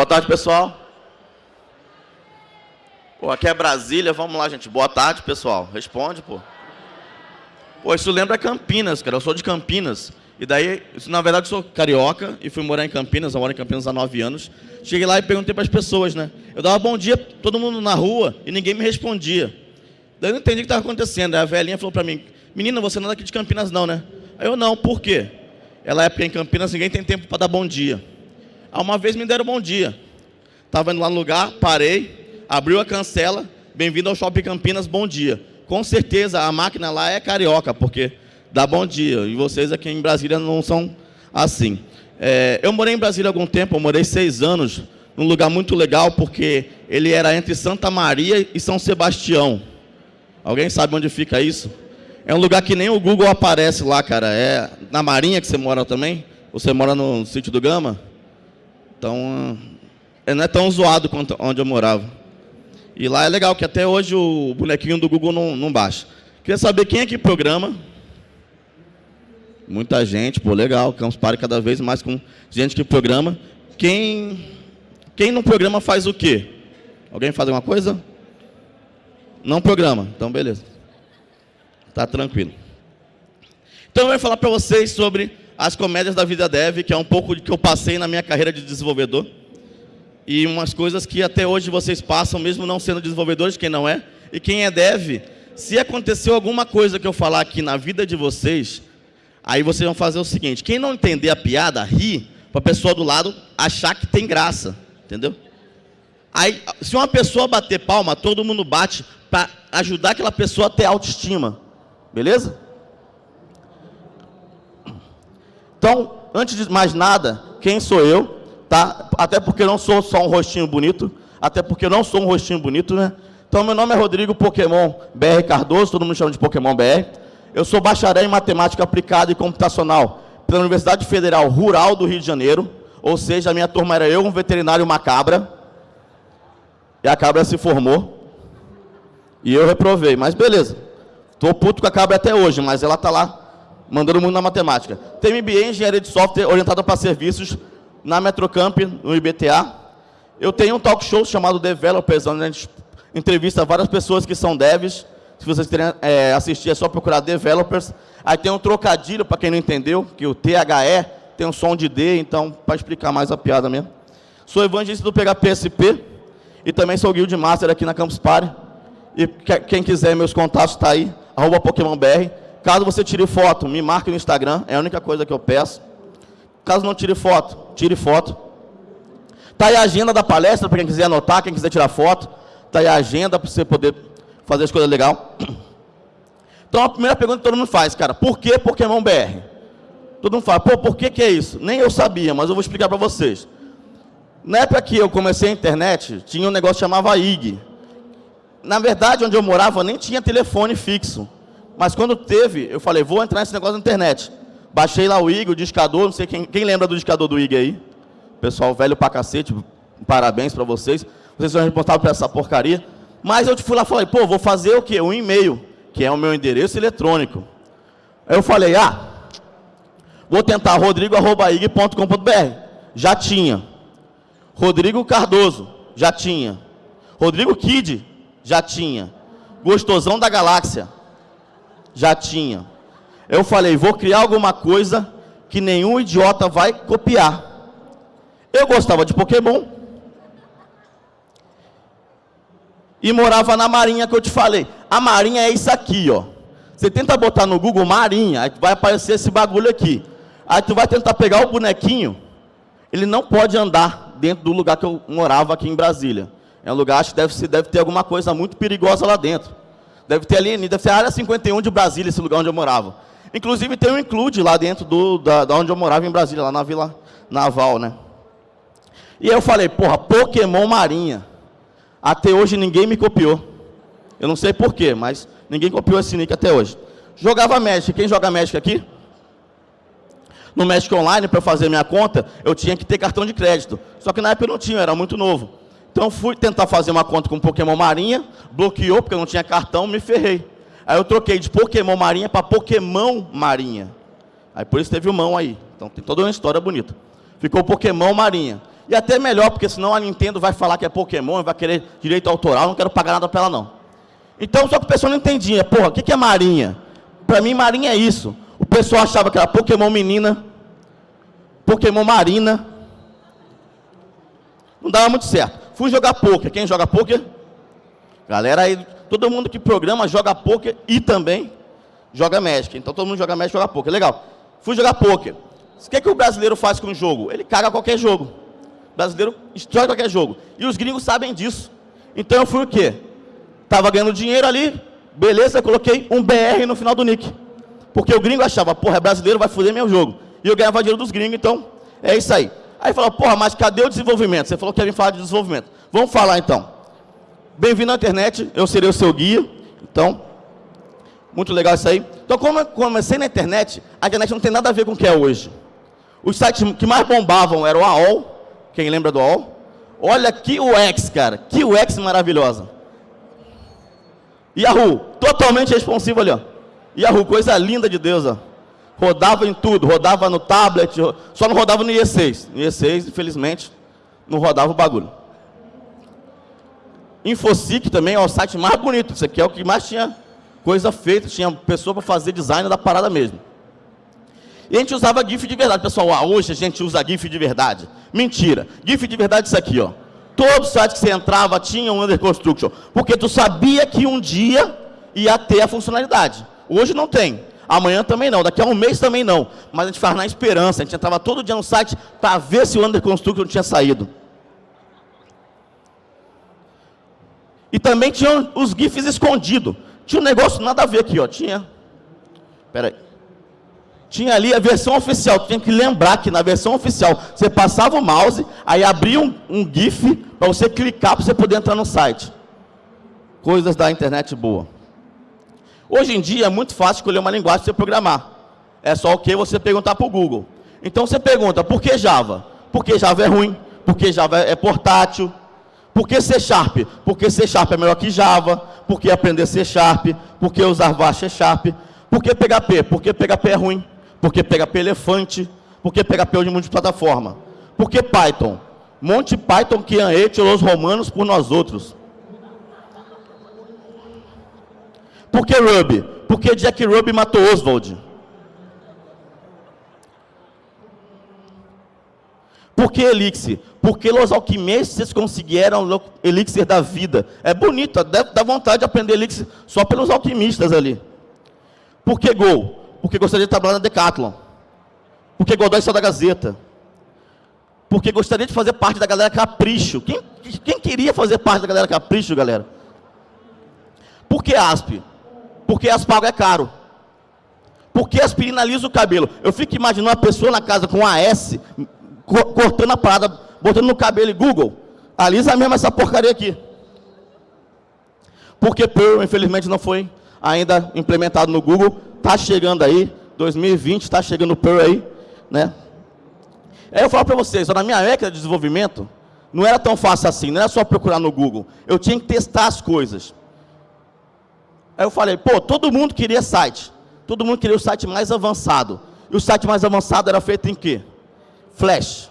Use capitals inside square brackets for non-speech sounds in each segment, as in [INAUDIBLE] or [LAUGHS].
Boa tarde, pessoal. Pô, aqui é Brasília, vamos lá, gente. Boa tarde, pessoal. Responde, pô. Pô, isso lembra Campinas, cara. Eu sou de Campinas. E daí, na verdade, eu sou carioca e fui morar em Campinas, eu moro em Campinas há nove anos. Cheguei lá e perguntei para as pessoas, né? Eu dava bom dia todo mundo na rua e ninguém me respondia. Daí eu não entendi o que estava acontecendo. Aí a velhinha falou para mim, menina, você não é daqui de Campinas não, né? Aí eu, não, por quê? Ela é porque em Campinas ninguém tem tempo para dar bom dia. Aí uma vez me deram bom dia. Estava indo lá no lugar, parei, abriu a cancela, bem-vindo ao Shopping Campinas, bom dia. Com certeza a máquina lá é carioca, porque dá bom dia. E vocês aqui em Brasília não são assim. É, eu morei em Brasília há algum tempo, eu morei seis anos, num lugar muito legal, porque ele era entre Santa Maria e São Sebastião. Alguém sabe onde fica isso? É um lugar que nem o Google aparece lá, cara. É na Marinha que você mora também? Você mora no sítio do Gama? Então, não é tão zoado quanto onde eu morava. E lá é legal, que até hoje o bonequinho do Google não, não baixa. Queria saber quem é que programa Muita gente, pô, legal. Campus Party cada vez mais com gente que programa. Quem, quem não programa faz o quê? Alguém faz alguma coisa? Não programa. Então, beleza. Tá tranquilo. Então, eu vou falar para vocês sobre as comédias da vida dev, que é um pouco do que eu passei na minha carreira de desenvolvedor. E umas coisas que até hoje vocês passam, mesmo não sendo desenvolvedores, quem não é. E quem é dev, se aconteceu alguma coisa que eu falar aqui na vida de vocês, Aí vocês vão fazer o seguinte, quem não entender a piada, ri, para a pessoa do lado achar que tem graça, entendeu? Aí, se uma pessoa bater palma, todo mundo bate para ajudar aquela pessoa a ter autoestima, beleza? Então, antes de mais nada, quem sou eu, tá? Até porque não sou só um rostinho bonito, até porque não sou um rostinho bonito, né? Então, meu nome é Rodrigo Pokémon BR Cardoso, todo mundo chama de Pokémon BR. Eu sou bacharel em matemática aplicada e computacional pela Universidade Federal Rural do Rio de Janeiro, ou seja, a minha turma era eu, um veterinário e uma cabra, e a cabra se formou, e eu reprovei, mas beleza. Estou puto com a cabra até hoje, mas ela está lá, mandando o mundo na matemática. Tem MBA em Engenharia de Software, orientada para serviços, na Metrocamp, no IBTA. Eu tenho um talk show chamado Developers, onde a gente entrevista várias pessoas que são devs, se vocês querem é, assistir, é só procurar Developers. Aí tem um trocadilho, para quem não entendeu, que o THE tem um som de D, então, para explicar mais a piada mesmo. Sou evangelista do PHPSP e também sou Guild Master aqui na Campus Party. E quem quiser, meus contatos está aí, arroba PokémonBR. Caso você tire foto, me marque no Instagram, é a única coisa que eu peço. Caso não tire foto, tire foto. Está aí a agenda da palestra, para quem quiser anotar, quem quiser tirar foto. Está aí a agenda para você poder fazer as coisas legais. [CLEARS THROAT] Então, a primeira pergunta que todo mundo faz, cara, por que Pokémon BR? Todo mundo fala, pô, por que, que é isso? Nem eu sabia, mas eu vou explicar para vocês. Na época que eu comecei a internet, tinha um negócio que chamava IG. Na verdade, onde eu morava, nem tinha telefone fixo. Mas quando teve, eu falei, vou entrar nesse negócio na internet. Baixei lá o IG, o discador, não sei quem, quem lembra do discador do IG aí? Pessoal velho pra cacete, parabéns para vocês. Vocês são responsáveis por essa porcaria. Mas eu fui lá e falei, pô, vou fazer o quê? Um e-mail, que é o meu endereço eletrônico. Eu falei, ah, vou tentar rodrigo.ig.com.br. Já tinha. Rodrigo Cardoso, já tinha. Rodrigo Kid, já tinha. Gostosão da Galáxia, já tinha. Eu falei, vou criar alguma coisa que nenhum idiota vai copiar. Eu gostava de Pokémon, e morava na Marinha que eu te falei. A Marinha é isso aqui, ó. Você tenta botar no Google Marinha, aí vai aparecer esse bagulho aqui. Aí tu vai tentar pegar o bonequinho, ele não pode andar dentro do lugar que eu morava aqui em Brasília. É um lugar, acho que deve, deve ter alguma coisa muito perigosa lá dentro. Deve ter ali, deve ser a área 51 de Brasília, esse lugar onde eu morava. Inclusive tem um include lá dentro do, da, da onde eu morava em Brasília, lá na Vila Naval, né? E eu falei, porra, Pokémon Marinha. Até hoje ninguém me copiou. Eu não sei porquê, mas ninguém copiou esse nick até hoje. Jogava Magic. Quem joga Magic aqui? No Magic Online, para fazer minha conta, eu tinha que ter cartão de crédito. Só que na época eu não tinha, eu era muito novo. Então fui tentar fazer uma conta com Pokémon Marinha, bloqueou porque eu não tinha cartão, me ferrei. Aí eu troquei de Pokémon Marinha para Pokémon Marinha. Aí por isso teve o mão aí. Então tem toda uma história bonita. Ficou Pokémon Marinha. E até melhor, porque senão a Nintendo vai falar que é Pokémon, vai querer direito autoral, não quero pagar nada para ela não. Então, só que o pessoal não entendia. Porra, o que é Marinha? Para mim, Marinha é isso. O pessoal achava que era Pokémon menina, Pokémon marina. Não dava muito certo. Fui jogar poker. Quem joga poker? Galera aí, todo mundo que programa joga poker e também joga Magic. Então todo mundo joga Magic joga poker. Legal. Fui jogar poker. O que, é que o brasileiro faz com o jogo? Ele caga qualquer jogo. O brasileiro destrói qualquer jogo. E os gringos sabem disso. Então eu fui o quê? Tava ganhando dinheiro ali, beleza, coloquei um BR no final do nick. Porque o gringo achava, porra, é brasileiro, vai foder meu jogo. E eu ganhava dinheiro dos gringos, então é isso aí. Aí falou, porra, mas cadê o desenvolvimento? Você falou que ia vir falar de desenvolvimento. Vamos falar então. Bem-vindo à internet, eu serei o seu guia. Então, muito legal isso aí. Então, como eu comecei na internet, a internet não tem nada a ver com o que é hoje. Os sites que mais bombavam eram o AOL, quem lembra do AOL? Olha que UX, cara, que UX maravilhosa. Yahoo, totalmente responsivo ali, ó. Yahoo, coisa linda de Deus, ó. Rodava em tudo, rodava no tablet, só não rodava no IE6. No IE6, infelizmente, não rodava o bagulho. Infosic também é o site mais bonito. Isso aqui é o que mais tinha coisa feita, tinha pessoa para fazer design da parada mesmo. E a gente usava GIF de verdade. Pessoal, ah, hoje a gente usa GIF de verdade. Mentira. GIF de verdade é isso aqui, ó. Todo site que você entrava tinha um under construction, porque tu sabia que um dia ia ter a funcionalidade. Hoje não tem. Amanhã também não, daqui a um mês também não. Mas a gente faz na esperança, a gente entrava todo dia no site para ver se o under construction tinha saído. E também tinha os GIFs escondidos. Tinha um negócio nada a ver aqui, ó. Tinha. Aí tinha ali a versão oficial. Tinha que lembrar que na versão oficial você passava o mouse, aí abria um, um GIF para você clicar para você poder entrar no site. Coisas da internet boa. Hoje em dia é muito fácil escolher uma linguagem para você programar. É só o que você perguntar para o Google. Então você pergunta, por que Java? Porque Java é ruim, porque Java é portátil, por que C Sharp? Porque C Sharp é melhor que Java, porque aprender C Sharp, porque usar VAR C Sharp, por que PHP? Porque PHP é ruim. Porque PHP é elefante. Porque PHP é de multiplataforma. Por que Python? Monte Python que ete os romanos por nós outros. Por que Ruby? Porque Jack Ruby matou Oswald. Por que Elixir? Porque os alquimistas conseguiram o Elixir da vida. É bonito, dá vontade de aprender Elixir só pelos alquimistas ali. Por que Gol? Porque gostaria de trabalhar na Decathlon. Porque Godoy saiu da Gazeta. Porque gostaria de fazer parte da galera Capricho. Quem, quem queria fazer parte da galera Capricho, galera? Por que ASP? Porque aspago é caro. Porque aspirina alisa o cabelo. Eu fico imaginando uma pessoa na casa com AS, cortando a parada, botando no cabelo e Google, alisa mesmo essa porcaria aqui. Porque Pearl, infelizmente, não foi ainda implementado no Google, está chegando aí, 2020 está chegando o Pearl aí, né? Aí eu falo para vocês, na minha época de desenvolvimento, não era tão fácil assim, não era só procurar no Google. Eu tinha que testar as coisas. Aí eu falei, pô, todo mundo queria site. Todo mundo queria o site mais avançado. E o site mais avançado era feito em quê? Flash.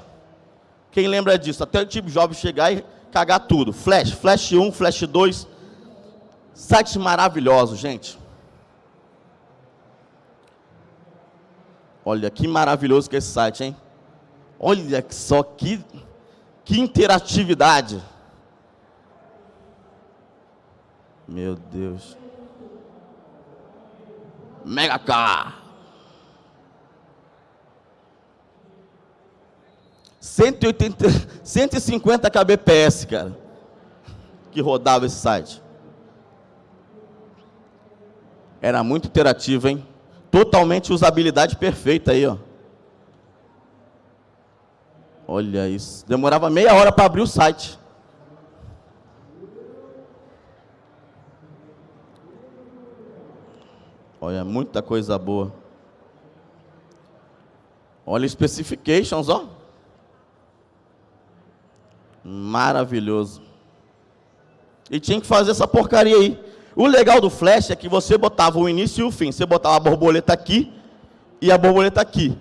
Quem lembra disso? Até o tipo jovem chegar e cagar tudo. Flash, Flash 1, Flash 2. Sites maravilhosos, gente. Olha que maravilhoso que é esse site, hein? Olha só que, que interatividade. Meu Deus. Mega Car. 180, 150 kbps, cara, que rodava esse site. Era muito interativo, hein? Totalmente usabilidade perfeita aí, ó. Olha isso. Demorava meia hora para abrir o site. Olha, muita coisa boa. Olha specifications, ó. Maravilhoso. E tinha que fazer essa porcaria aí. O legal do flash é que você botava o início e o fim. Você botava a borboleta aqui e a borboleta aqui.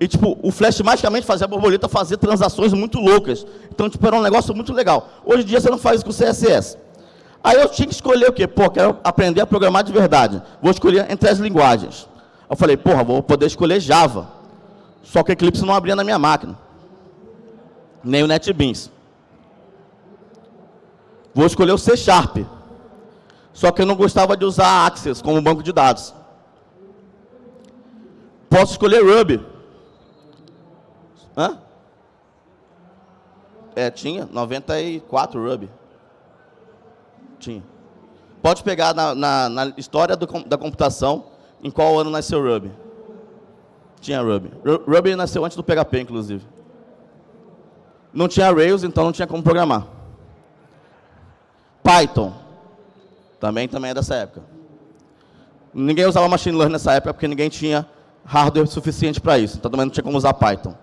E, tipo, o Flash magicamente fazia a borboleta fazer transações muito loucas. Então, tipo, era um negócio muito legal. Hoje em dia, você não faz isso com CSS. Aí eu tinha que escolher o quê? Pô, quero aprender a programar de verdade. Vou escolher entre as linguagens. Eu falei, porra, vou poder escolher Java. Só que Eclipse não abria na minha máquina. Nem o NetBeans. Vou escolher o C Sharp. Só que eu não gostava de usar Access como banco de dados. Posso escolher Ruby. Hã? É, tinha. 94 Ruby. Tinha. Pode pegar na, na, na história do, da computação em qual ano nasceu Ruby. Tinha Ruby. Ruby nasceu antes do PHP, inclusive. Não tinha Rails, então não tinha como programar. Python. Também, também é dessa época. Ninguém usava machine learning nessa época porque ninguém tinha hardware suficiente para isso. Então também não tinha como usar Python.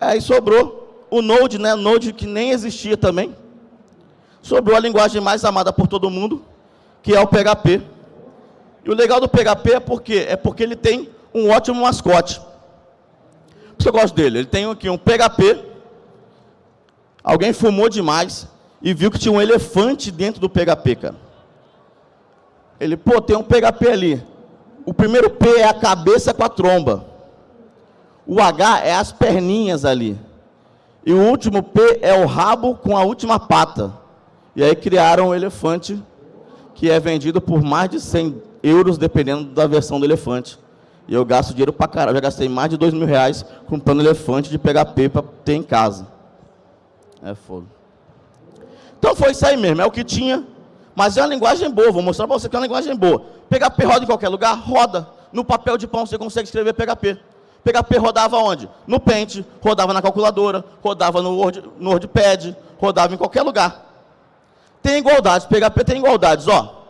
Aí sobrou o Node, né? Node que nem existia também. Sobrou a linguagem mais amada por todo mundo, que é o PHP. E o legal do PHP é porque é porque ele tem um ótimo mascote. Por isso eu gosto dele. Ele tem aqui um PHP. Alguém fumou demais e viu que tinha um elefante dentro do PHP, cara. Ele, pô, tem um PHP ali. O primeiro P é a cabeça com a tromba. O H é as perninhas ali. E o último P é o rabo com a última pata. E aí criaram o elefante, que é vendido por mais de 100 euros, dependendo da versão do elefante. E eu gasto dinheiro pra caralho. Eu já gastei mais de dois mil reais comprando elefante de PHP para ter em casa. É foda. Então foi isso aí mesmo, é o que tinha. Mas é uma linguagem boa, vou mostrar para você que é uma linguagem boa. PHP roda em qualquer lugar? Roda. No papel de pão você consegue escrever PHP. PHP rodava onde? No Paint, rodava na calculadora, rodava no, Word, no WordPad, rodava em qualquer lugar. Tem igualdades, PHP tem igualdades, ó.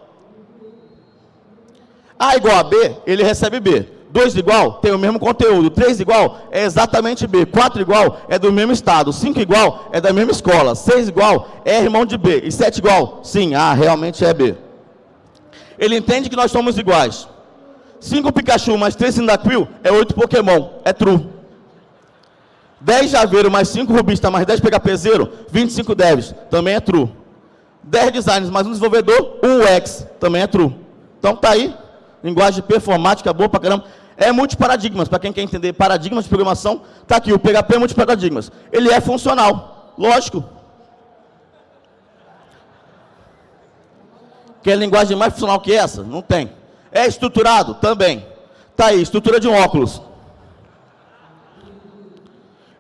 A igual a B, ele recebe B. 2 igual, tem o mesmo conteúdo. 3 igual, é exatamente B. 4 igual, é do mesmo estado. 5 igual, é da mesma escola. 6 igual, é irmão de B. E 7 igual, sim, ah, realmente é B. Ele entende que nós somos iguais. 5 Pikachu mais 3 Cyndaquil é 8 Pokémon, é true. 10 Javeiro mais 5 Rubista mais 10 PHP Zero, 25 Devs, também é true. 10 designers mais um desenvolvedor, 1 UX, também é true. Então tá aí, linguagem performática boa pra caramba. É multiparadigmas, para quem quer entender paradigmas de programação, tá aqui, o PHP é multiparadigmas. Ele é funcional, lógico. Quer linguagem mais funcional que essa? Não tem. É estruturado? Também. Tá aí, estrutura de um óculos.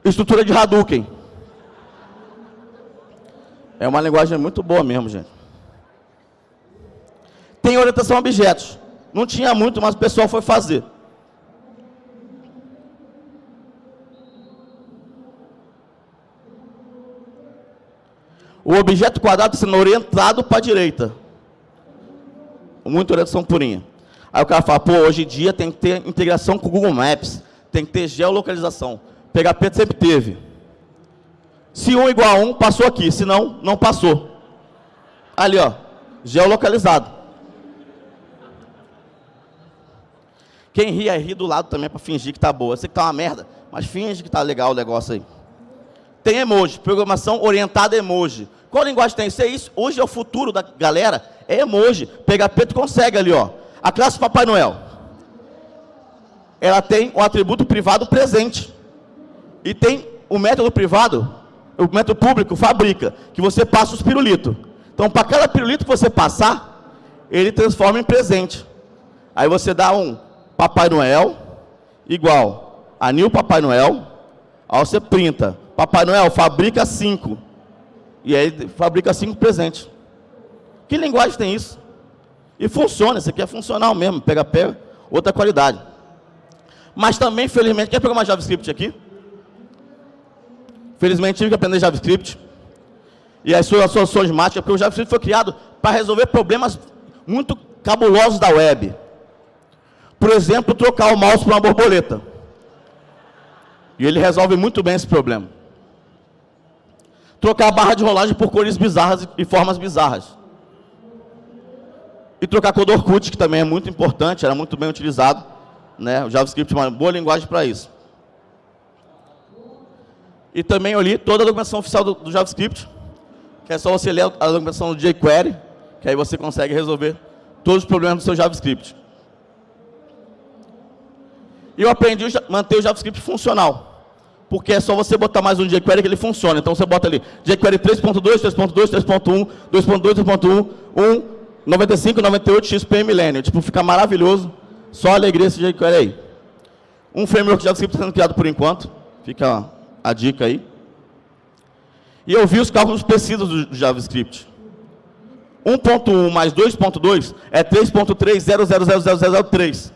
Estrutura de Hadouken. É uma linguagem muito boa mesmo, gente. Tem orientação a objetos. Não tinha muito, mas o pessoal foi fazer. O objeto quadrado sendo orientado para a direita. Muita orientação purinha. Aí o cara fala, pô, hoje em dia tem que ter integração com o Google Maps, tem que ter geolocalização. PHP sempre teve. Se 1 igual a 1, passou aqui. Se não, não passou. Ali, ó. Geolocalizado. Quem ri, é ri do lado também para fingir que tá boa. Eu sei que tá uma merda, mas finge que tá legal o negócio aí. Tem emoji, programação orientada a emoji. Qual linguagem tem? Isso é isso. Hoje é o futuro da galera. É emoji. PHP tu consegue ali, ó. A classe Papai Noel. Ela tem o atributo privado presente. E tem o método privado o público fabrica, que você passa os pirulitos. Então, para cada pirulito que você passar, ele transforma em presente. Aí você dá um Papai Noel igual a Nil Papai Noel, aí você printa. Papai Noel fabrica cinco. E aí fabrica cinco presentes. Que linguagem tem isso? E funciona, isso aqui é funcional mesmo, pega pega, outra qualidade. Mas também, felizmente, quer pegar uma JavaScript aqui? Felizmente tive que aprender JavaScript. E as suas soluções mágicas, porque o JavaScript foi criado para resolver problemas muito cabulosos da web. Por exemplo, trocar o mouse por uma borboleta. E ele resolve muito bem esse problema. Trocar a barra de rolagem por cores bizarras e formas bizarras. E trocar cor do Orkut, que também é muito importante, era muito bem utilizado. Né? O JavaScript é uma boa linguagem para isso. E também eu li toda a documentação oficial do, do JavaScript, que é só você ler a documentação do jQuery, que aí você consegue resolver todos os problemas do seu JavaScript. E eu aprendi a manter o JavaScript funcional. Porque é só você botar mais um jQuery que ele funciona. Então você bota ali jQuery 3.2, 3.2, 3.1, 2.2, 3.1, 1, 95, 98, XP Millennium. Tipo, fica maravilhoso. Só alegria esse jQuery aí. Um framework JavaScript sendo criado por enquanto. Fica a dica aí. E eu vi os cálculos precisos do JavaScript. 1.1 mais 2.2 é 3.3000003.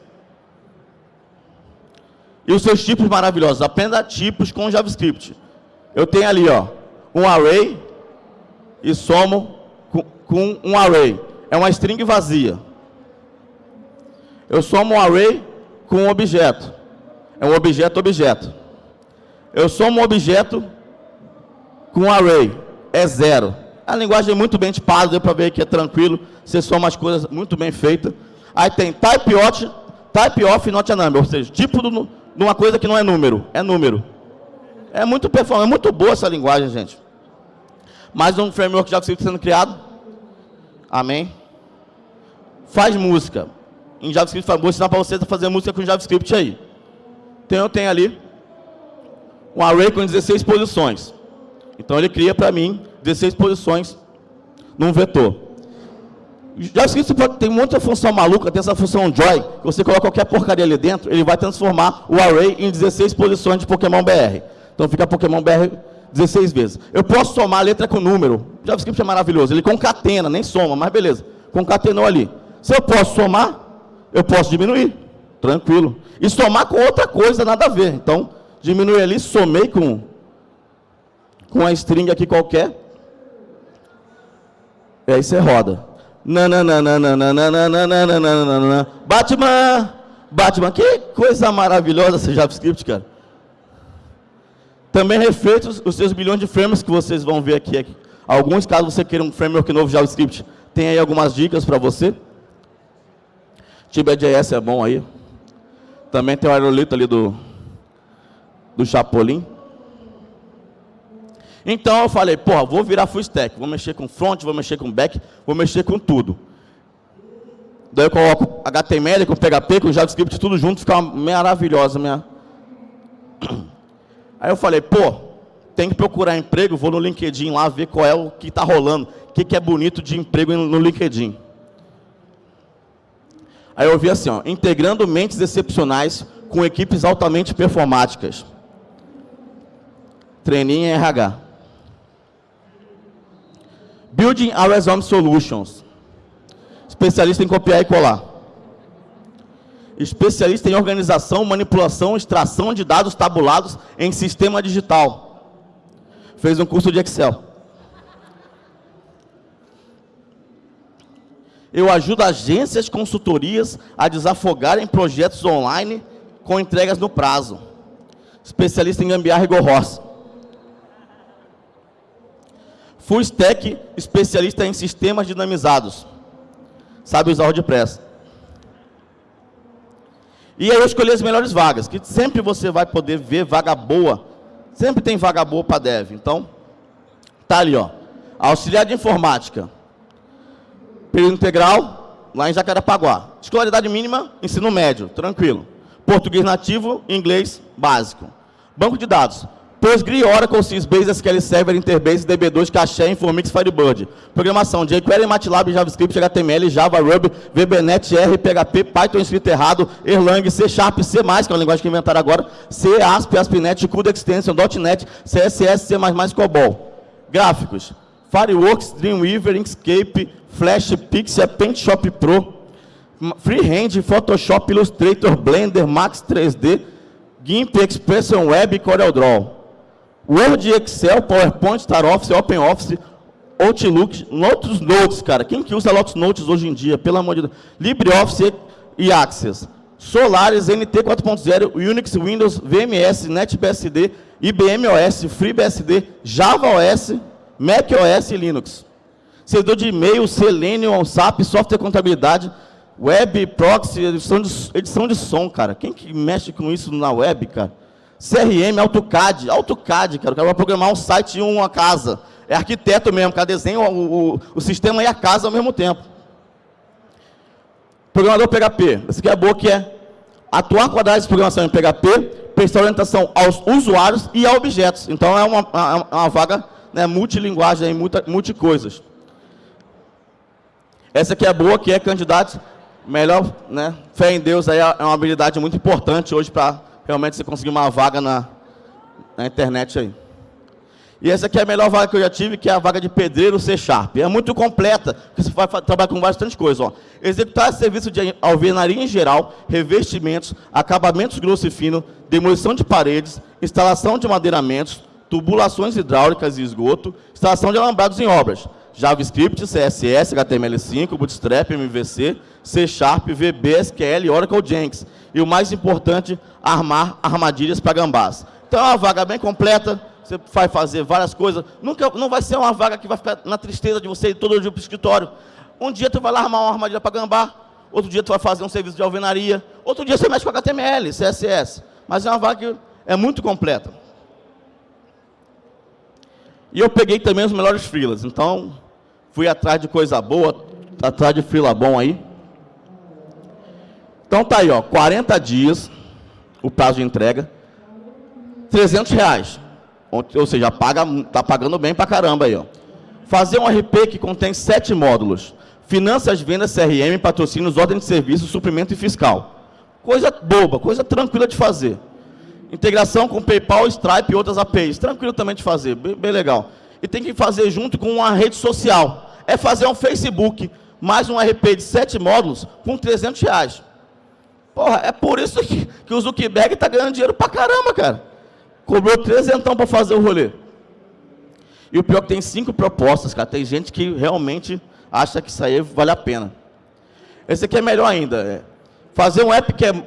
E os seus tipos maravilhosos. Aprenda tipos com JavaScript. Eu tenho ali ó, um array e somo com, com um array. É uma string vazia. Eu somo um array com um objeto. É um objeto objeto. Eu somo um objeto com um array. É zero. A linguagem é muito bem tipada, deu para ver que é tranquilo. Você soma as coisas muito bem feitas. Aí tem type of, type not a number, ou seja, tipo de uma coisa que não é número, é número. É muito performante, é muito boa essa linguagem, gente. Mais um framework JavaScript sendo criado. Amém. Faz música. Em JavaScript, vou ensinar para você fazer música com JavaScript aí. Então eu tenho ali um array com 16 posições. Então ele cria para mim 16 posições num vetor. JavaScript tem muita função maluca, tem essa função joy, que você coloca qualquer porcaria ali dentro, ele vai transformar o array em 16 posições de Pokémon BR. Então fica Pokémon BR 16 vezes. Eu posso somar a letra com número. JavaScript é maravilhoso, ele concatena, nem soma, mas beleza. Concatenou ali. Se eu posso somar, eu posso diminuir. Tranquilo. E somar com outra coisa, nada a ver. Então, diminui ali, somei com, com a string aqui qualquer. E aí você roda. Batman! Batman, que coisa maravilhosa esse JavaScript, cara. Também reflete os, seus bilhões de frameworks que vocês vão ver aqui, aqui. Alguns, caso você queira um framework novo JavaScript, tem aí algumas dicas para você. TibeJS é bom aí. Também tem o aerolito ali do, do Chapolin. Então eu falei, porra, vou virar full stack, vou mexer com front, vou mexer com back, vou mexer com tudo. Daí eu coloco HTML com PHP, com JavaScript, tudo junto, fica maravilhosa minha. [CLEARS THROAT] Aí eu falei, pô, tem que procurar emprego, vou no LinkedIn lá ver qual é o que está rolando, o que, que é bonito de emprego no LinkedIn. Aí eu vi assim, ó, integrando mentes excepcionais com equipes altamente performáticas. Treininho em RH. Building On Solutions. Especialista em copiar e colar. Especialista em organização, manipulação, extração de dados tabulados em sistema digital. Fez um curso de Excel. Eu ajudo agências, consultorias a desafogarem projetos online com entregas no prazo. Especialista em gambiarra e gorroça. Full Stack, especialista em sistemas dinamizados. Sabe usar WordPress. E aí eu escolhi as melhores vagas, que sempre você vai poder ver vaga boa. Sempre tem vaga boa para dev. Então, tá ali, ó. Auxiliar de informática. Período integral, lá em Jacarepaguá. Escolaridade mínima, ensino médio, tranquilo. Português nativo, inglês básico. Banco de dados. PostgreSQL, Oracle, Sysbase, SQL Server, Interbase, DB2, Caché, Informix, Firebird. Programação, jQuery, MATLAB, JavaScript, HTML, Java, Ruby, VBNet, R, PHP, Python escrito errado, Erlang, C Sharp, C+, que é uma linguagem que inventaram agora, C, ASP, ASP.NET, CUDA Extension, .NET, CSS, C++, COBOL. Gráficos, Fireworks, Dreamweaver, Inkscape, Flash, Pixel, PaintShop Pro, Freehand, Photoshop, Illustrator, Blender, Max 3D, GIMP, Expression Web e CorelDRAW. Word, Excel, PowerPoint, StarOffice, OpenOffice, Outlook, Lotus Notes, cara. Quem que usa Lotus Notes hoje em dia? Pelo amor de Deus. LibreOffice e Access. Solaris, NT 4.0, Unix, Windows, VMS, NetBSD, IBM OS, FreeBSD, Java OS, Mac OS e Linux. Servidor de e-mail, Selenium, SAP, software contabilidade, web, proxy, edição de, edição de som, cara. Quem que mexe com isso na web, cara? CRM, AutoCAD. AutoCAD, cara. O cara vai programar um site e uma casa. É arquiteto mesmo, cara desenha o, o, o sistema e a casa ao mesmo tempo. Programador PHP. Essa aqui é boa que é atuar com a de programação em PHP, prestar orientação aos usuários e a objetos. Então, é uma, uma, uma vaga né, multilinguagem, multi, multi coisas. Essa aqui é boa, que é candidato melhor, né? Fé em Deus aí é uma habilidade muito importante hoje para realmente você conseguir uma vaga na, na internet aí. E essa aqui é a melhor vaga que eu já tive, que é a vaga de pedreiro C Sharp. É muito completa, porque você vai trabalhar com bastante coisa. Ó. Executar serviço de alvenaria em geral, revestimentos, acabamentos grosso e fino, demolição de paredes, instalação de madeiramentos, tubulações hidráulicas e esgoto, instalação de alambrados em obras, JavaScript, CSS, HTML5, Bootstrap, MVC, C Sharp, VB, SQL, Oracle Jenkins. E o mais importante, armar armadilhas para gambás. Então é uma vaga bem completa, você vai fazer várias coisas. Nunca, não vai ser uma vaga que vai ficar na tristeza de você ir todo dia para o escritório. Um dia tu vai lá armar uma armadilha para gambá, outro dia tu vai fazer um serviço de alvenaria, outro dia você mexe com HTML, CSS. Mas é uma vaga que é muito completa. E eu peguei também os melhores freelas. Então, fui atrás de coisa boa, atrás de freela bom aí. Então tá aí, ó, 40 dias, o prazo de entrega, 300 reais. Ou seja, paga, tá pagando bem pra caramba aí, ó. Fazer um RP que contém sete módulos. Finanças, vendas, CRM, patrocínios, ordem de serviço, suprimento e fiscal. Coisa boba, coisa tranquila de fazer. Integração com PayPal, Stripe e outras APIs. Tranquilo também de fazer, bem, bem legal. E tem que fazer junto com uma rede social. É fazer um Facebook, mais um RP de sete módulos, com 300 reais. Porra, é por isso que, que o Zuckerberg está ganhando dinheiro pra caramba, cara. Cobrou trezentão para fazer o rolê. E o pior é que tem cinco propostas, cara. Tem gente que realmente acha que isso aí vale a pena. Esse aqui é melhor ainda. É fazer um app que é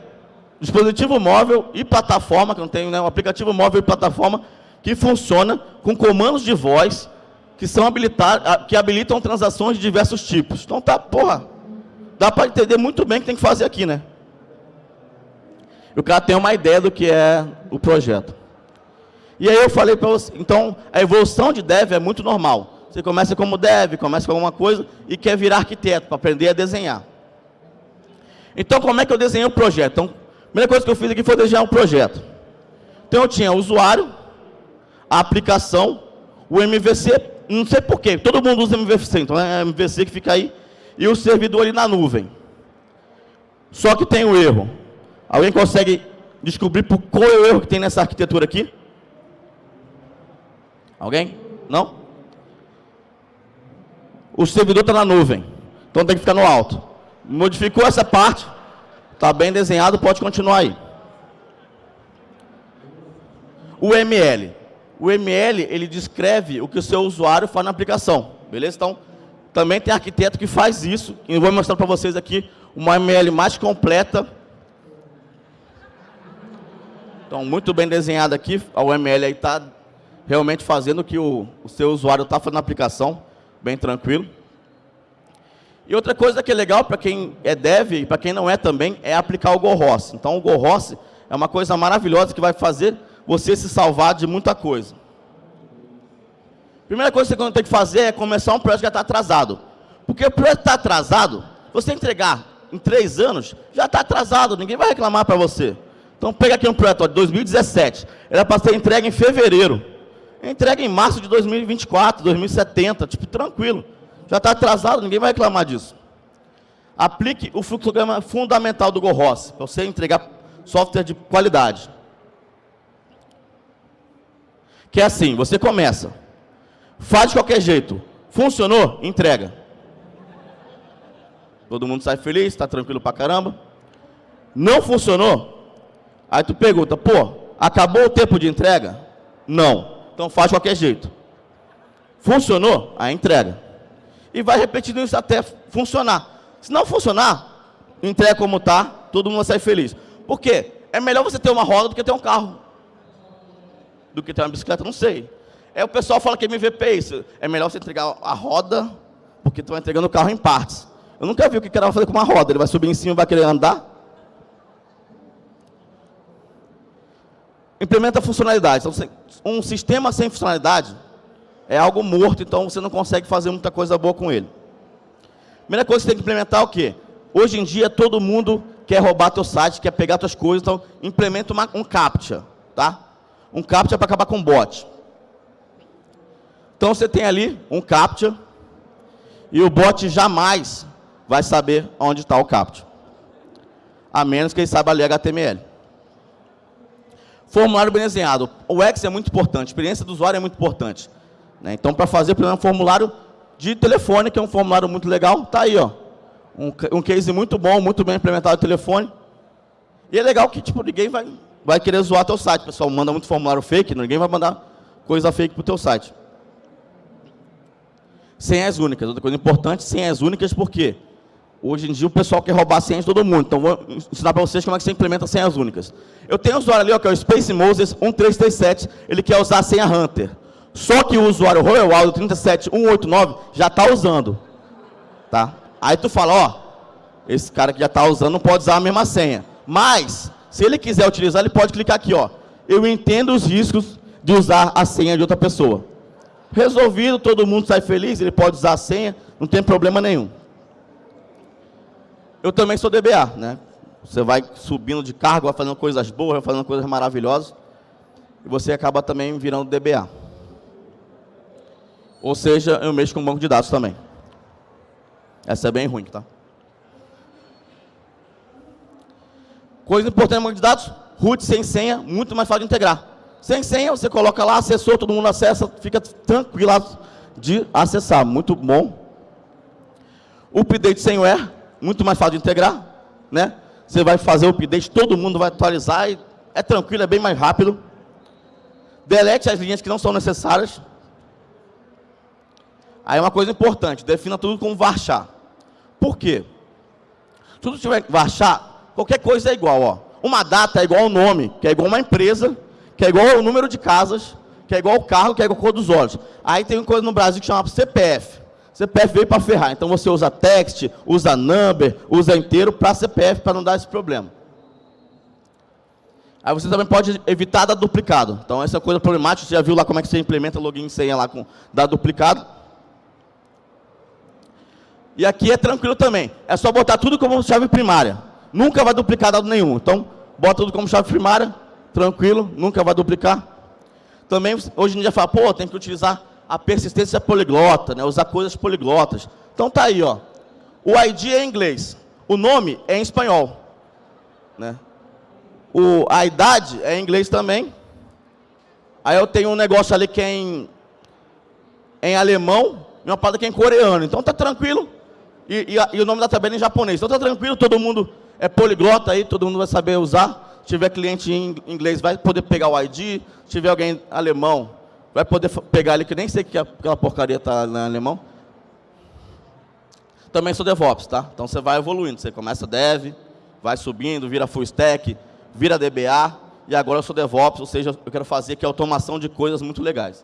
dispositivo móvel e plataforma, que não tem né, um aplicativo móvel e plataforma que funciona com comandos de voz que são habilitar, que habilitam transações de diversos tipos. Então tá, porra, dá para entender muito bem o que tem que fazer aqui, né? O cara tem uma ideia do que é o projeto. E aí eu falei para você, então a evolução de dev é muito normal. Você começa como dev, começa com alguma coisa e quer virar arquiteto para aprender a desenhar. Então como é que eu desenhei o projeto? Então, a primeira coisa que eu fiz aqui foi desenhar um projeto. Então eu tinha o usuário, a aplicação, o MVC, não sei porquê, todo mundo usa MVC, então é MVC que fica aí, e o servidor ali na nuvem. Só que tem o erro. Alguém consegue descobrir por qual é o erro que tem nessa arquitetura aqui? Alguém? Não? O servidor está na nuvem, então tem que ficar no alto. Modificou essa parte, Está bem desenhado, pode continuar aí. O ML. O ML, ele descreve o que o seu usuário faz na aplicação. Beleza? Então, também tem arquiteto que faz isso. E eu vou mostrar para vocês aqui uma ML mais completa. Então, muito bem desenhado aqui. O ML aí está realmente fazendo o que o, o seu usuário está fazendo na aplicação. Bem tranquilo. E outra coisa que é legal para quem é dev e para quem não é também, é aplicar o GoROS. Então, o GoROS é uma coisa maravilhosa que vai fazer você se salvar de muita coisa. Primeira coisa que você tem que fazer é começar um projeto que já está atrasado. Porque o projeto está atrasado, você entregar em três anos, já está atrasado, ninguém vai reclamar para você. Então, pega aqui um projeto de 2017, era para ser entregue em fevereiro. Entrega em março de 2024, 2070, tipo, tranquilo. Já está atrasado, ninguém vai reclamar disso. Aplique o fluxograma fundamental do GoROS, para você entregar software de qualidade. Que é assim, você começa, faz de qualquer jeito, funcionou, entrega. Todo mundo sai feliz, está tranquilo pra caramba. Não funcionou, aí tu pergunta, pô, acabou o tempo de entrega? Não. Então faz de qualquer jeito. Funcionou? Aí entrega e vai repetindo isso até funcionar. Se não funcionar, entrega como está, todo mundo sair feliz. Por quê? É melhor você ter uma roda do que ter um carro. Do que ter uma bicicleta, não sei. É o pessoal fala que MVP é isso. É melhor você entregar a roda, porque tu vai entregando o carro em partes. Eu nunca vi o que o cara vai fazer com uma roda. Ele vai subir em cima e vai querer andar? implementa funcionalidades. Então, um sistema sem funcionalidade é algo morto, então você não consegue fazer muita coisa boa com ele. Primeira coisa que você tem que implementar é o quê? Hoje em dia, todo mundo quer roubar teu site, quer pegar tuas coisas, então implementa uma, um CAPTCHA, tá? Um CAPTCHA para acabar com bot. Então, você tem ali um CAPTCHA e o bot jamais vai saber onde está o CAPTCHA. A menos que ele saiba ler HTML. Formulário bem desenhado. O X é muito importante, a experiência do usuário é muito importante. Né? Então, para fazer, por exemplo, um formulário de telefone, que é um formulário muito legal, está aí, ó. Um, um case muito bom, muito bem implementado no telefone. E é legal que tipo, ninguém vai, vai querer zoar teu site. Pessoal manda muito formulário fake, ninguém vai mandar coisa fake para o teu site. Senhas únicas. Outra coisa importante, senhas únicas, por quê? Hoje em dia o pessoal quer roubar senhas de todo mundo. Então vou ensinar para vocês como é que você implementa senhas únicas. Eu tenho um usuário ali, ó, que é o Space Moses 1337, ele quer usar a senha Hunter. Só que o usuário Royal Aldo 37189 já está usando. Tá? Aí tu fala, ó, esse cara que já está usando não pode usar a mesma senha. Mas, se ele quiser utilizar, ele pode clicar aqui, ó. Eu entendo os riscos de usar a senha de outra pessoa. Resolvido, todo mundo sai feliz, ele pode usar a senha, não tem problema nenhum. Eu também sou DBA, né? Você vai subindo de cargo, vai fazendo coisas boas, vai fazendo coisas maravilhosas, e você acaba também virando DBA. Ou seja, eu mexo com banco de dados também. Essa é bem ruim, tá? Coisa importante no banco de dados, root sem senha, muito mais fácil de integrar. Sem senha, você coloca lá, acessou, todo mundo acessa, fica tranquilo de acessar, muito bom. Update sem where, muito mais fácil de integrar, né? Você vai fazer o update, todo mundo vai atualizar, e é tranquilo, é bem mais rápido. Delete as linhas que não são necessárias. Aí uma coisa importante, defina tudo como varchar. Por quê? Se tudo tiver varchar, qualquer coisa é igual. Ó. Uma data é igual ao nome, que é igual a uma empresa, que é igual ao número de casas, que é igual ao carro, que é igual a cor dos olhos. Aí tem uma coisa no Brasil que chama CPF. CPF veio para ferrar. Então você usa text, usa number, usa inteiro para CPF, para não dar esse problema. Aí você também pode evitar dar duplicado. Então essa é coisa problemática, você já viu lá como é que você implementa login e senha lá com dar duplicado. E aqui é tranquilo também. É só botar tudo como chave primária. Nunca vai duplicar dado nenhum. Então, bota tudo como chave primária, tranquilo, nunca vai duplicar. Também, hoje em dia, fala, pô, tem que utilizar a persistência poliglota, né, usar coisas poliglotas. Então, tá aí, ó. O ID é em inglês. O nome é em espanhol. Né? O, a idade é em inglês também. Aí eu tenho um negócio ali que é em, em alemão e uma parada que é em coreano. Então, tá tranquilo e, e, e, o nome da tabela é em japonês. Então está tranquilo, todo mundo é poliglota aí, todo mundo vai saber usar. Se tiver cliente em inglês, vai poder pegar o ID. Se tiver alguém alemão, vai poder pegar ali, que nem sei que aquela porcaria está em alemão. Também sou DevOps, tá? Então você vai evoluindo. Você começa Dev, vai subindo, vira Full Stack, vira DBA, e agora eu sou DevOps, ou seja, eu quero fazer aqui automação de coisas muito legais.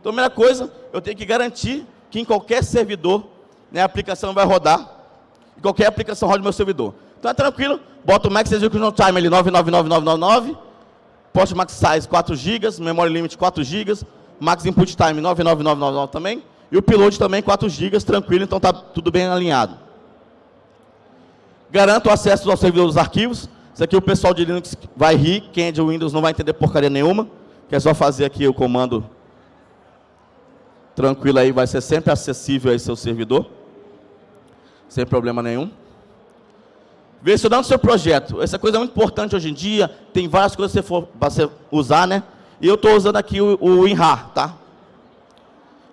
Então, a primeira coisa, eu tenho que garantir que em qualquer servidor né, a aplicação vai rodar. E qualquer aplicação roda no meu servidor. Então é tranquilo, bota o Max Execution Time ali 999999, post Max Size 4 GB, Memory Limit 4 GB, Max Input Time 99999 também, e o Upload também 4 GB, tranquilo, então está tudo bem alinhado. Garanto o acesso ao servidor dos arquivos. Isso aqui o pessoal de Linux vai rir, quem é de Windows não vai entender porcaria nenhuma, que é só fazer aqui o comando tranquilo aí, vai ser sempre acessível aí seu servidor sem problema nenhum. Versionando o seu projeto. Essa coisa é muito importante hoje em dia. Tem várias coisas que você for você usar, né? E eu estou usando aqui o, o WinRAR, tá?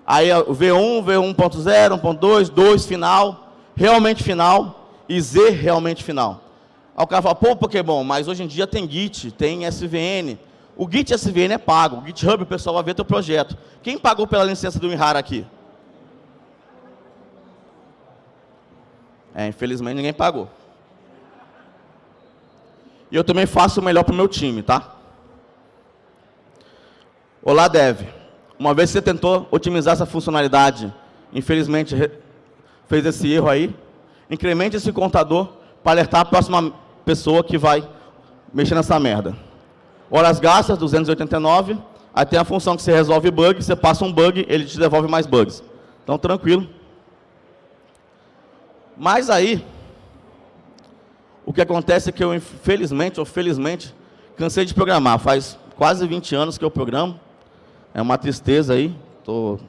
Aí o V1, V1.0, 1.2, 2 final, realmente final e Z realmente final. Aí o cara fala, pô, Pokémon, mas hoje em dia tem Git, tem SVN. O Git SVN é pago. O GitHub, o pessoal vai ver teu projeto. Quem pagou pela licença do WinRAR aqui? É, infelizmente ninguém pagou. E eu também faço o melhor para o meu time, tá? Olá, Dev. Uma vez que você tentou otimizar essa funcionalidade, infelizmente fez esse erro aí, incremente esse contador para alertar a próxima pessoa que vai mexer nessa merda. Horas gastas, 289. Aí tem a função que você resolve bug, você passa um bug, ele te devolve mais bugs. Então, tranquilo. Mas aí, o que acontece é que eu, infelizmente ou felizmente, cansei de programar. Faz quase 20 anos que eu programo. É uma tristeza aí. Estou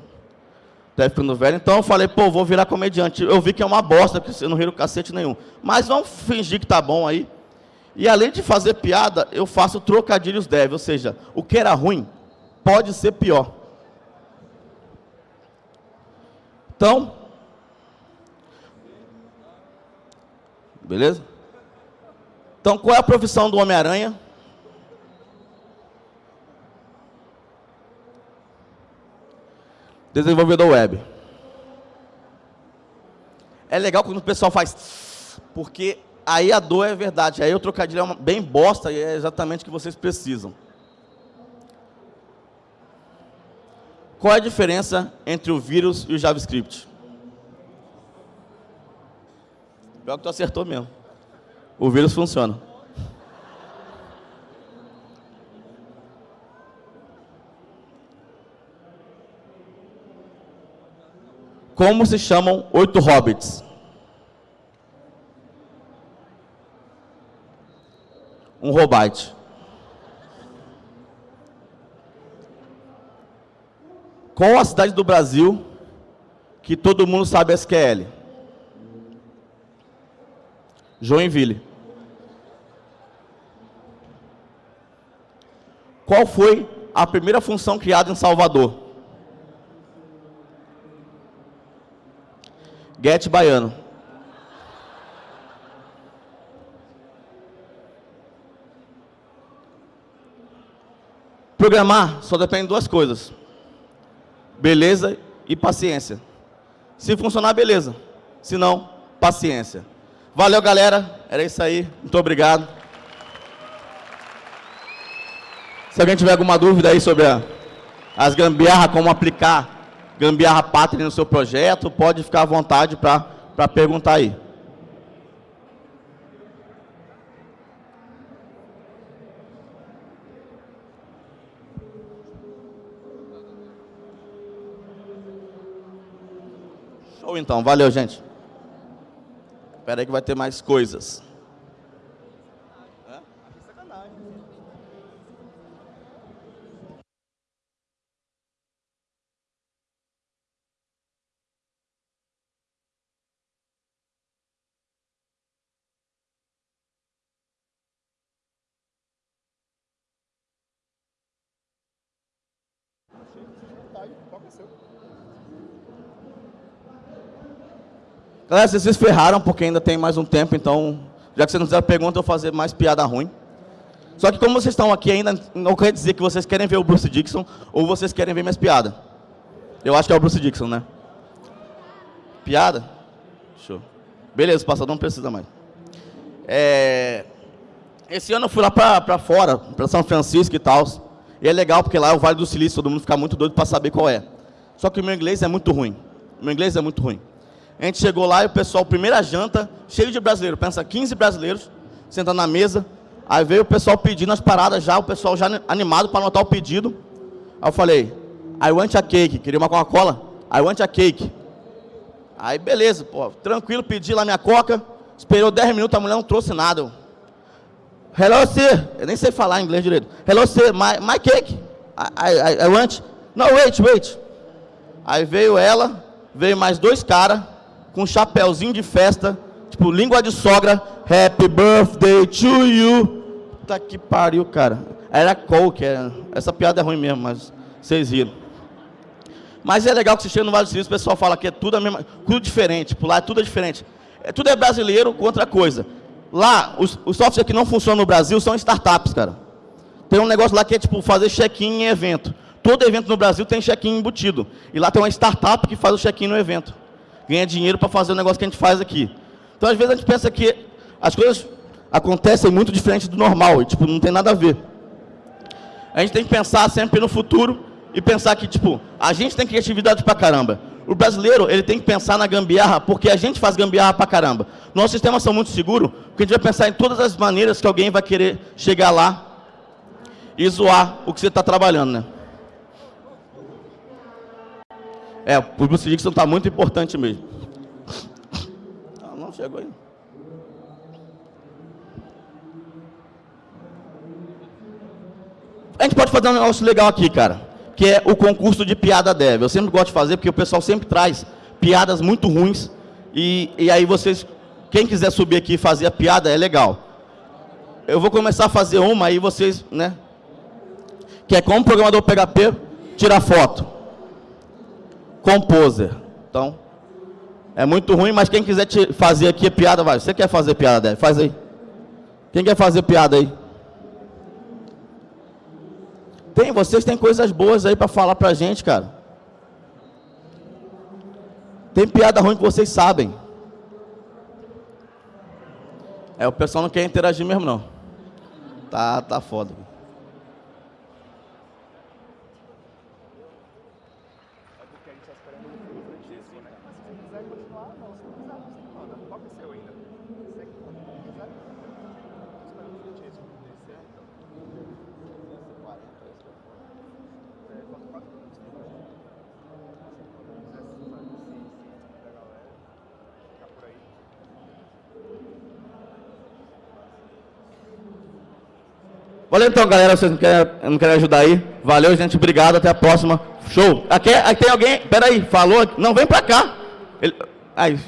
até ficando velho. Então eu falei, pô, vou virar comediante. Eu vi que é uma bosta, porque eu não riro cacete nenhum. Mas vamos fingir que tá bom aí. E além de fazer piada, eu faço trocadilhos deve. Ou seja, o que era ruim pode ser pior. Então, beleza? Então, qual é a profissão do Homem-Aranha? Desenvolvedor web. É legal quando o pessoal faz, porque aí a dor é verdade, aí o trocadilho é uma, bem bosta e é exatamente o que vocês precisam. Qual é a diferença entre o vírus e o JavaScript? Pior que tu acertou mesmo. O vírus funciona. Como se chamam oito hobbits? Um robite. Qual a cidade do Brasil que todo mundo sabe SQL? Joinville. Qual foi a primeira função criada em Salvador? Get Baiano. Programar só depende de duas coisas. Beleza e paciência. Se funcionar, beleza. Se não, paciência. Valeu, galera. Era isso aí. Muito obrigado. Se alguém tiver alguma dúvida aí sobre a, as gambiarra, como aplicar gambiarra pátria no seu projeto, pode ficar à vontade para perguntar aí. Show então, valeu gente. Espera aí que vai ter mais coisas. Galera, vocês se ferraram porque ainda tem mais um tempo, então, já que vocês não fizeram pergunta, eu vou fazer mais piada ruim. Só que como vocês estão aqui ainda, não quer dizer que vocês querem ver o Bruce Dixon ou vocês querem ver minhas piadas. Eu acho que é o Bruce Dixon, né? Piada? Show. Beleza, passador não precisa mais. É... Esse ano eu fui lá para fora, para São Francisco e tal. E é legal porque lá é o Vale do Silício, todo mundo fica muito doido para saber qual é. Só que o meu inglês é muito ruim. O meu inglês é muito ruim. A gente chegou lá e o pessoal, primeira janta, cheio de brasileiros, pensa 15 brasileiros, sentando na mesa. Aí veio o pessoal pedindo as paradas já, o pessoal já animado para anotar o pedido. Aí eu falei, I want a cake, queria uma Coca-Cola? I want a cake. Aí beleza, pô, tranquilo, pedi lá minha coca, esperou 10 minutos, a mulher não trouxe nada. Hello, sir. Eu nem sei falar inglês direito. Hello, sir, my, my cake. I, I, I want. No, wait, wait. Aí veio ela, veio mais dois caras, com um chapéuzinho de festa, tipo, língua de sogra, Happy Birthday to you. Puta que pariu, cara. Era Coke, era... essa piada é ruim mesmo, mas vocês riram. Mas é legal que você chega no Vale do Silício, o pessoal fala que é tudo, a mesma, tudo diferente, tipo, lá é tudo é diferente. É, tudo é brasileiro com outra coisa. Lá, os, os softwares que não funcionam no Brasil são startups, cara. Tem um negócio lá que é tipo fazer check-in em evento. Todo evento no Brasil tem check-in embutido. E lá tem uma startup que faz o check-in no evento ganha dinheiro para fazer o negócio que a gente faz aqui. Então, às vezes, a gente pensa que as coisas acontecem muito diferente do normal, e, tipo, não tem nada a ver. A gente tem que pensar sempre no futuro e pensar que, tipo, a gente tem criatividade pra caramba. O brasileiro, ele tem que pensar na gambiarra, porque a gente faz gambiarra pra caramba. Nossos sistemas são muito seguros, porque a gente vai pensar em todas as maneiras que alguém vai querer chegar lá. e zoar o que você está trabalhando, né? É, o Bruce Dixon está muito importante mesmo. Ah, não chegou aí. A gente pode fazer um negócio legal aqui, cara, que é o concurso de piada dev. Eu sempre gosto de fazer, porque o pessoal sempre traz piadas muito ruins, e, e aí vocês, quem quiser subir aqui e fazer a piada, é legal. Eu vou começar a fazer uma, aí vocês, né, que é como programador PHP tirar foto. Composer. Então, é muito ruim, mas quem quiser fazer aqui piada, vai. Você quer fazer piada, Dev? Faz aí. Quem quer fazer piada aí? Tem, vocês têm coisas boas aí para falar pra gente, cara. Tem piada ruim que vocês sabem. É, o pessoal não quer interagir mesmo, não. Tá, tá foda. Valeu então, galera. Vocês não querem, não querem ajudar aí? Valeu, gente. Obrigado. Até a próxima. Show. Aqui, aqui tem alguém. Pera aí. Falou. Não, vem pra cá. Ele, aí,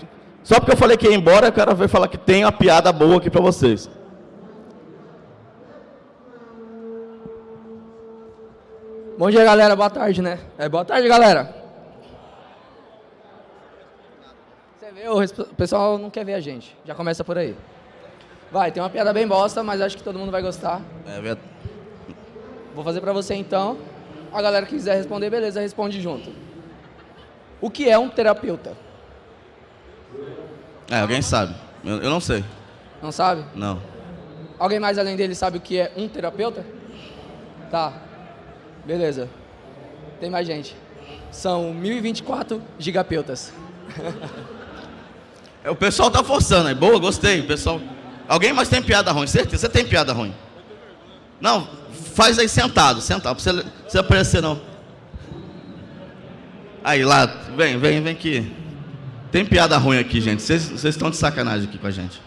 só porque eu falei que ia embora, eu quero ver falar que tem uma piada boa aqui pra vocês. Bom dia, galera. Boa tarde, né? É, boa tarde, galera. Você vê, o pessoal não quer ver a gente. Já começa por aí. Vai, tem uma piada bem bosta, mas acho que todo mundo vai gostar. É verdade. Vou fazer pra você então. A galera que quiser responder, beleza, responde junto. O que é um terapeuta? É, alguém sabe. Eu, eu não sei. Não sabe? Não. Alguém mais além dele sabe o que é um terapeuta? Tá. Beleza. Tem mais gente. São 1024 gigapeutas. [LAUGHS] É, o pessoal tá forçando, é boa, gostei. Pessoal Alguém mais tem piada ruim? Certeza? Você tem piada ruim? Não, faz aí sentado, sentado, pra você, você aparecer não. Aí lá, vem, vem, vem aqui. Tem piada ruim aqui, gente. Vocês estão de sacanagem aqui com a gente.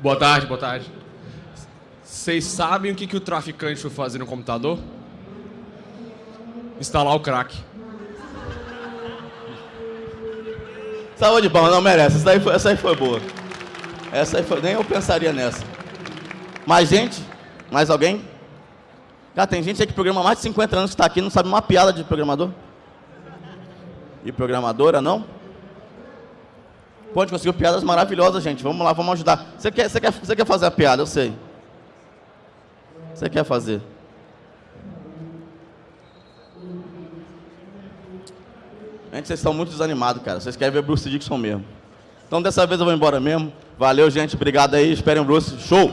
Boa tarde, boa tarde. Vocês sabem o que, que o traficante foi fazer no computador? Instalar o crack. Saúde bom, não merece. Essa aí foi, essa aí foi boa. Essa aí foi, nem eu pensaria nessa. Mais gente? Mais alguém? Cara, tem gente aí que programa mais de 50 anos que está aqui e não sabe uma piada de programador? E programadora, não? Pode conseguir piadas maravilhosas, gente. Vamos lá, vamos ajudar. Você quer, você, quer, você quer fazer a piada, eu sei. Você quer fazer. Gente, vocês estão muito desanimados, cara. Vocês querem ver Bruce Dixon mesmo. Então, dessa vez eu vou embora mesmo. Valeu, gente. Obrigado aí. Esperem o Bruce. Show!